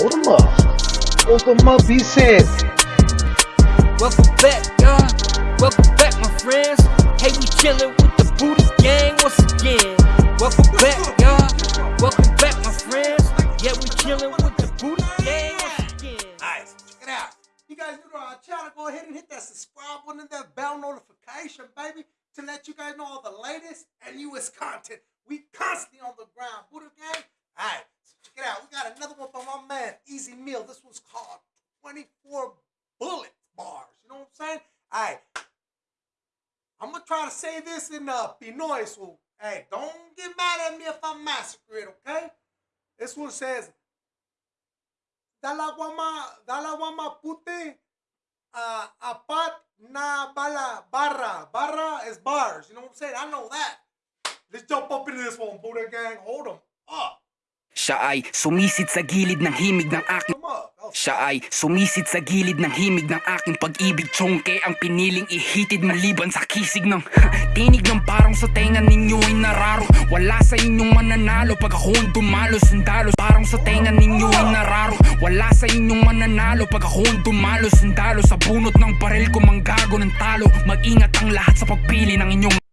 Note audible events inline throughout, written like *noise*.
Hold them up. Hold them up, he said. Welcome back, y'all. Welcome back, my friends. Hey, we chillin' with the Buddha Gang once again. Welcome back, y'all. Welcome back, my friends. Yeah, we chillin' with the Buddha Gang once again. Alright, so check it out. You guys new to our channel, go ahead and hit that subscribe button and that bell notification, baby, to let you guys know all the latest and newest content. We constantly on the ground. Buddha Gang. Alright, so check it out. We got another one from my man, Ez Mil. This one's called 24 Bullet Bars. You know what I'm saying? Alright. I'm gonna try to say this in uh Pinoy, so hey, don't get mad at me if I massacre it, okay? This one says dalawa ma dalawa ma puti uh, apat na bala barra barra is bars you know what i'm saying i know that let's jump up into this one buddha gang hold them up Siya ay sumisid sa gilid ng himig ng aking Siya ay sumisid sa gilid ng himig ng aking pag-ibig. Tsongke ang piniling ihitid maliban sa kisig ng *laughs* Tinig ng parang sa tenga ninyo ay nararo. Wala sa inyong mananalo. Pag ako ang dumalo Sundalo. Parang sa tenga ninyo ay nararo. Wala sa inyong mananalo. Pag ako ang dumalo Sundalo. Sa bunot ng baril ko manggago ng talo. Mag-ingat ang lahat sa pagpili ng inyong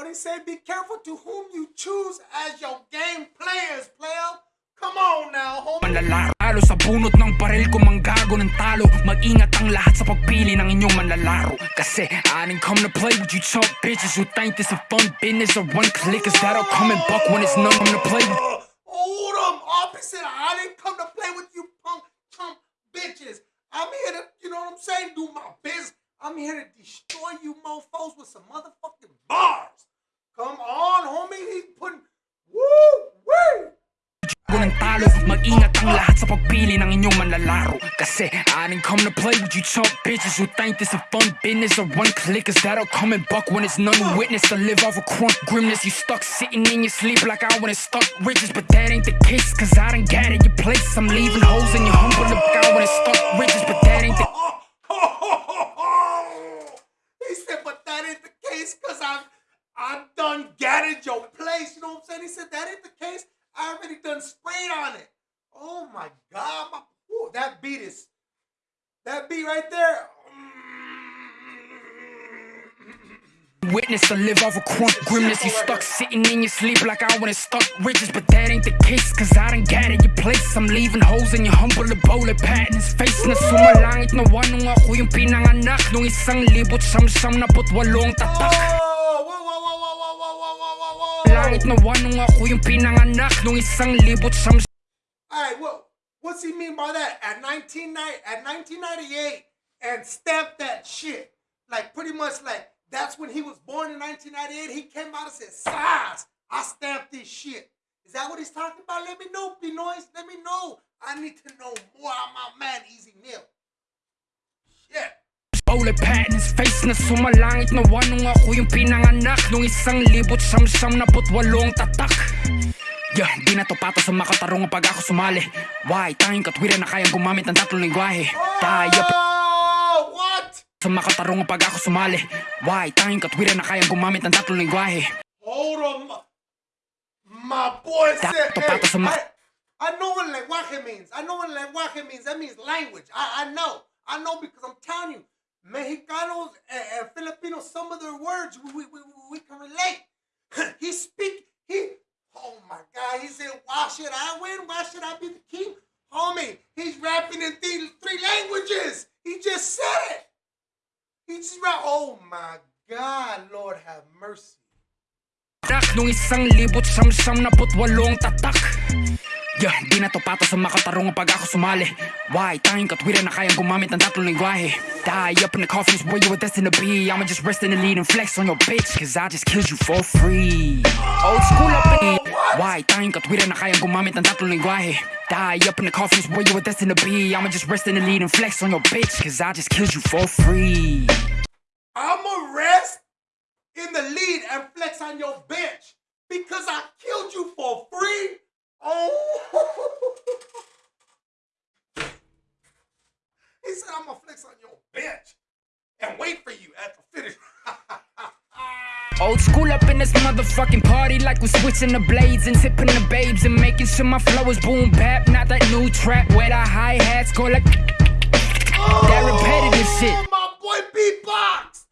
what he say be careful to whom you choose as your game players player. Come on now homie. Manlalaro sa bunot ng baril ko manggago ng talo. Mag-ingat ang lahat sa pagpili ng inyong manlalaro. Kasi I didn't come to play with you chump bitches Who think this a fun business or one click Is that'll come and buck when it's none come to play Uh, hold them opposite i didn't come to play with you punk chump bitches. I'm here to you know what i'm saying do my business i'm here to destroy you mofos with some motherfucking bars come on homie. He's putting woo woo ng talo Mag-ingat ang lahat sa pagpili ng inyong manlalaro. Kasi I didn't come to play with you chump bitches Who think this a fun business or one click Is that'll come and buck when it's none who witness. To live off a crunk grimness. You stuck sitting in your sleep like I wanna stuck riches But that ain't the case cause I done got it your place. I'm leaving holes in your humble look. When it's stuck riches But that ain't the *laughs* he said, but that ain't the case because I've I've done gadded your place. You know what I'm saying? He said that ain't the case. I already done sprayed on it. Oh my god, my ooh, that beat is that beat right there. *laughs* Witness to live off a crunk grimness You stuck sitting in your sleep like I wanna stuck riches But that ain't the case cause I done it your place I'm leaving holes in your humble bullet patterns Face na sumalangit na wanong ako yung pinanganak Nung isang libot siyam-siyam na putwalong tatak na ako yung pinanganak Nung isang libot siyam All right, well, what's he mean by that? At 1990, at 1998, and stamp that shit. Like pretty much like that's when he was born in 1998. He came out and said, "Size, I stamped this shit." Is that what he's talking about? Let me know, Pinoys. Let me know. I need to know more on my man, Ez Mil. Shit. Bullet patterns Face na sumalangit na wanong ako yung pinanganak Nung isang libot siyam-siyam na putwalong tatak Yeah, di na to pato sa makatarong pag ako sumali Why? Tanging katwiran na kayang gumamit ng tatlong lingwahe Tayo Oh, what? sa makatarong pag ako sumali Why? Tanging katwiran na kayang gumamit ng tatlong lingwahe Hold on. My boy said, hey, I, I know what lenguaje means. I know what lenguaje means. That means language. I, I know. I know because I'm telling you, Mexicanos and, and Filipinos, some of their words we, we, we, can relate. *laughs* he speak, he, oh my God, he said, why should I win? Why should I be the king? Homie, he's rapping in th- three languages. He just said it. He just rap, oh my God, Lord have mercy. Nung isang libot siyam-siyam na putwalong tatak Yeah, di na to pato sa makatarong pag ako sumali. Why? Tanging katwiran na kayang gumamit ng tatlong lingwahe. Die up in the coffin is where you were destined to be. I'ma just rest in the lead and flex on your bitch Cause I just killed you for free. Old school up in Why? Tanging katwiran na kayang gumamit ng tatlong lingwahe. Die up in the coffin is where you were destined to be. I'ma just rest in the lead and flex on your bitch Cause I just killed you for free. I'ma rest in the lead and flex on your bench because I killed you for free. Oh, *laughs* he said I'm gonna flex on your bench and wait for you at the finish. *laughs* Old school up in this motherfucking party like we're switching the blades and tipping the babes and making sure my flow is boom bap. Not that new trap where the hi hats go oh! like that repetitive shit. Oh, my boy beatbox.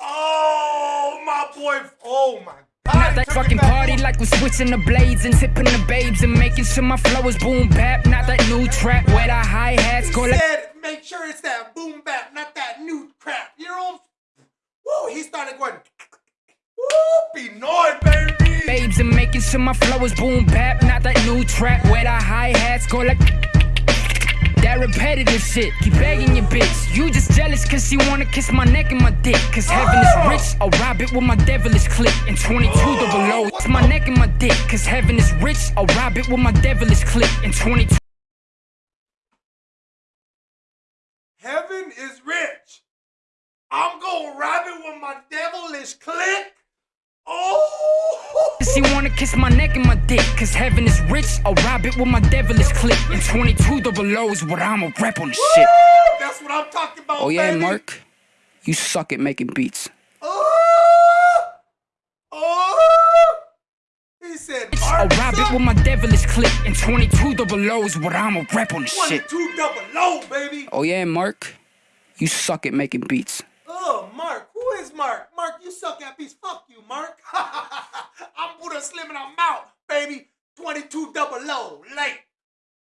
Oh, my boy. Oh, my God. Not that fucking party like we're switching the blades and tipping the babes and making sure my flow is boom bap. Not that new trap where the hi hats go like make sure it's that boom bap, not that new crap. You know? Woo, he started going, woo, be noise, baby. babes and making sure my flow is boom bap. Not that new trap where the hi hats go like that repetitive shit. Keep begging your bitch. You just jealous cause she wanna kiss my neck and my dick. Cause heaven is rich. I'll rob it with my devilish click. And 22 double O. It's my neck and my dick. Cause heaven is rich. I'll rob it with my devilish click. And 22 Heaven is rich. I'm gonna rob it with my devilish click. She wanna kiss my neck and my dick, cause heaven is rich. I'll rob it with my devilish click. And 22 double O is what I'ma rap on the shit. that's what I'm talking about. Oh yeah, baby. Mark? You suck at making beats. Oh, oh. He said, I'll rob it with my devilish click. And 22 double O is what I'ma rap on the shit. 22 double low, baby. Oh yeah, Mark? You suck at making beats. Oh, Mark. Who is Mark? Mark, you suck at beats. Fuck you, Mark. *laughs* I'm Buddha Slim and I'm out, baby. 22 double low.